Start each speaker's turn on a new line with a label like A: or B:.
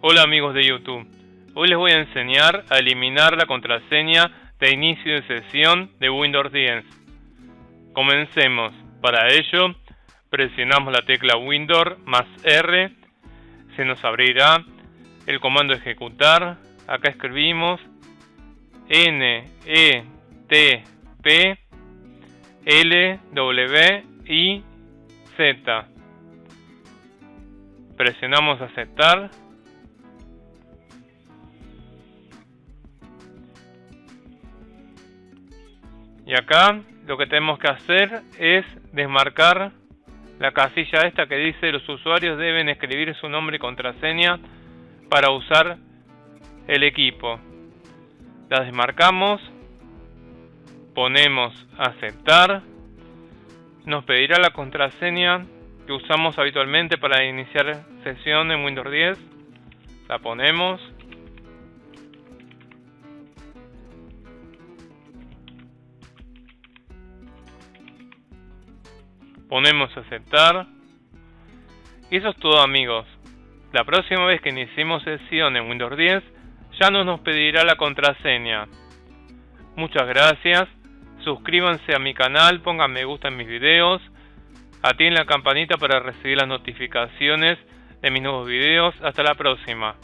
A: Hola amigos de YouTube, hoy les voy a enseñar a eliminar la contraseña de inicio de sesión de Windows 10. Comencemos, para ello presionamos la tecla Windows más R, se nos abrirá el comando ejecutar, acá escribimos N, E, T, P, L, W, I, Z. Presionamos aceptar Y acá lo que tenemos que hacer es desmarcar la casilla esta que dice los usuarios deben escribir su nombre y contraseña para usar el equipo. La desmarcamos, ponemos aceptar, nos pedirá la contraseña que usamos habitualmente para iniciar sesión en Windows 10, la ponemos ponemos aceptar. Y eso es todo amigos. La próxima vez que iniciemos sesión en Windows 10 ya no nos pedirá la contraseña. Muchas gracias. Suscríbanse a mi canal, pongan me gusta en mis videos. Atienden la campanita para recibir las notificaciones de mis nuevos videos. Hasta la próxima.